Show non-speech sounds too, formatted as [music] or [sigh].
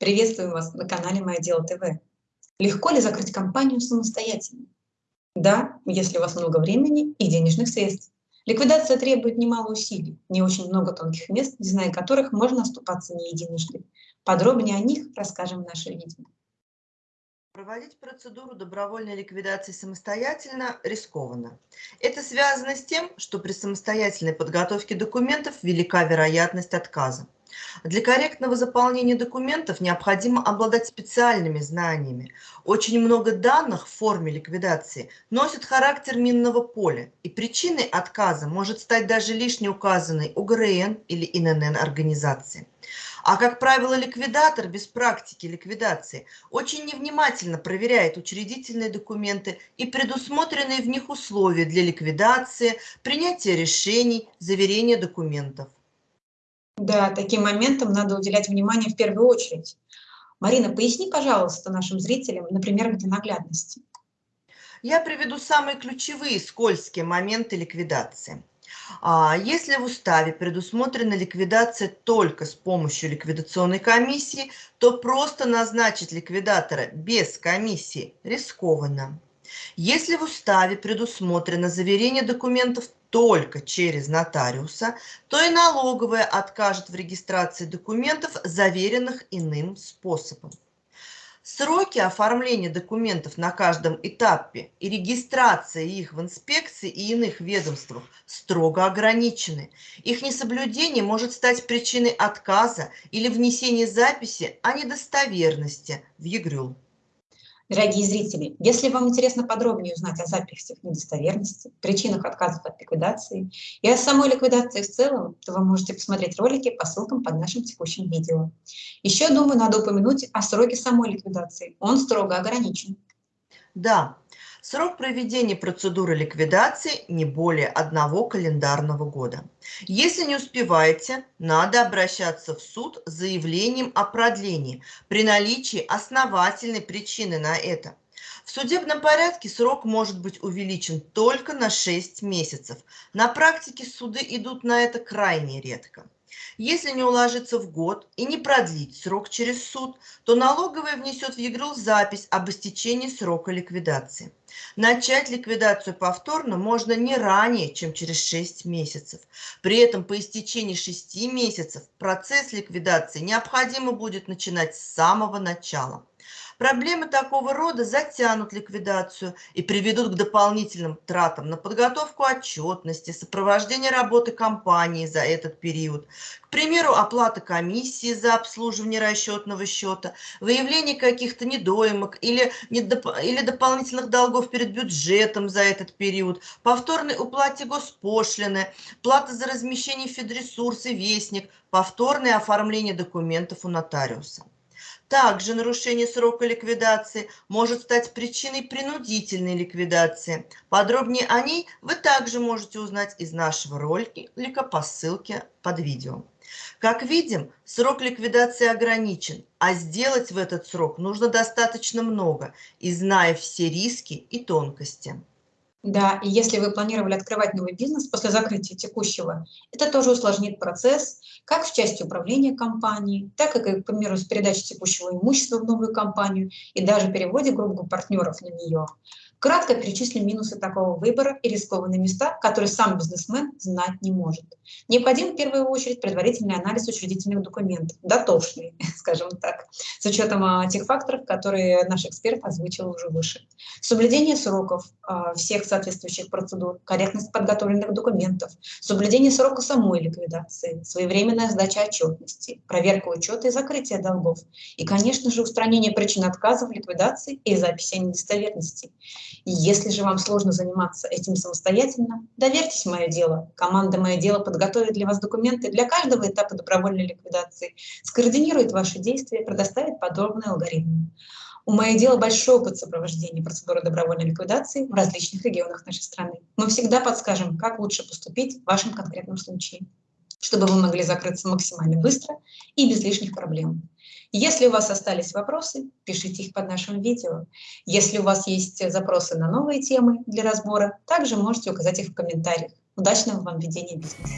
Приветствую вас на канале «Мое дело ТВ». Легко ли закрыть компанию самостоятельно? Да, если у вас много времени и денежных средств. Ликвидация требует немало усилий, не очень много тонких мест, не зная которых можно оступаться не единожды. Подробнее о них расскажем в нашем видео. Проводить процедуру добровольной ликвидации самостоятельно рискованно. Это связано с тем, что при самостоятельной подготовке документов велика вероятность отказа. Для корректного заполнения документов необходимо обладать специальными знаниями. Очень много данных в форме ликвидации носят характер минного поля, и причиной отказа может стать даже лишне указанной УГРН или ИНН организации. А, как правило, ликвидатор без практики ликвидации очень невнимательно проверяет учредительные документы и предусмотренные в них условия для ликвидации, принятия решений, заверения документов. Да, таким моментам надо уделять внимание в первую очередь. Марина, поясни, пожалуйста, нашим зрителям, например, для наглядности. Я приведу самые ключевые скользкие моменты ликвидации. А, если в уставе предусмотрена ликвидация только с помощью ликвидационной комиссии, то просто назначить ликвидатора без комиссии рискованно. Если в уставе предусмотрено заверение документов только через нотариуса, то и налоговая откажет в регистрации документов, заверенных иным способом. Сроки оформления документов на каждом этапе и регистрация их в инспекции и иных ведомствах строго ограничены. Их несоблюдение может стать причиной отказа или внесения записи о недостоверности в ЕГРЮЛ. Дорогие зрители, если вам интересно подробнее узнать о записях недостоверности, причинах отказов от ликвидации и о самой ликвидации в целом, то вы можете посмотреть ролики по ссылкам под нашим текущим видео. Еще, думаю, надо упомянуть о сроке самой ликвидации. Он строго ограничен. Да, Срок проведения процедуры ликвидации не более одного календарного года. Если не успеваете, надо обращаться в суд с заявлением о продлении при наличии основательной причины на это. В судебном порядке срок может быть увеличен только на 6 месяцев. На практике суды идут на это крайне редко. Если не уложиться в год и не продлить срок через суд, то налоговая внесет в ЕГРЛ запись об истечении срока ликвидации. Начать ликвидацию повторно можно не ранее, чем через 6 месяцев. При этом по истечении 6 месяцев процесс ликвидации необходимо будет начинать с самого начала. Проблемы такого рода затянут ликвидацию и приведут к дополнительным тратам на подготовку отчетности, сопровождение работы компании за этот период. К примеру, оплата комиссии за обслуживание расчетного счета, выявление каких-то недоимок или, недоп... или дополнительных долгов перед бюджетом за этот период, повторной уплате госпошлины, плата за размещение федресурс вестник, повторное оформление документов у нотариуса. Также нарушение срока ликвидации может стать причиной принудительной ликвидации. Подробнее о ней вы также можете узнать из нашего ролика по ссылке под видео. Как видим, срок ликвидации ограничен, а сделать в этот срок нужно достаточно много, и зная все риски и тонкости. Да, и если вы планировали открывать новый бизнес после закрытия текущего, это тоже усложнит процесс, как в части управления компанией, так и, к примеру, с передачей текущего имущества в новую компанию и даже переводе группы партнеров на нее. Кратко перечислим минусы такого выбора и рискованные места, которые сам бизнесмен знать не может. Необходим в первую очередь предварительный анализ учредительных документов, дотошный, [laughs] скажем так, с учетом а, тех факторов, которые наш эксперт озвучил уже выше. Соблюдение сроков а, всех соответствующих процедур, корректность подготовленных документов, соблюдение срока самой ликвидации, своевременная сдача отчетности, проверка учета и закрытие долгов и, конечно же, устранение причин отказов, ликвидации и записи недостоверности. И если же вам сложно заниматься этим самостоятельно, доверьтесь мое дело. Команда «Мое дело» подготовит для вас документы для каждого этапа добровольной ликвидации, скоординирует ваши действия, предоставит подробный алгоритм. У «Мое дело» большой опыт сопровождения процедуры добровольной ликвидации в различных регионах нашей страны. Мы всегда подскажем, как лучше поступить в вашем конкретном случае, чтобы вы могли закрыться максимально быстро и без лишних проблем. Если у вас остались вопросы, пишите их под нашим видео. Если у вас есть запросы на новые темы для разбора, также можете указать их в комментариях. Удачного вам ведения бизнеса!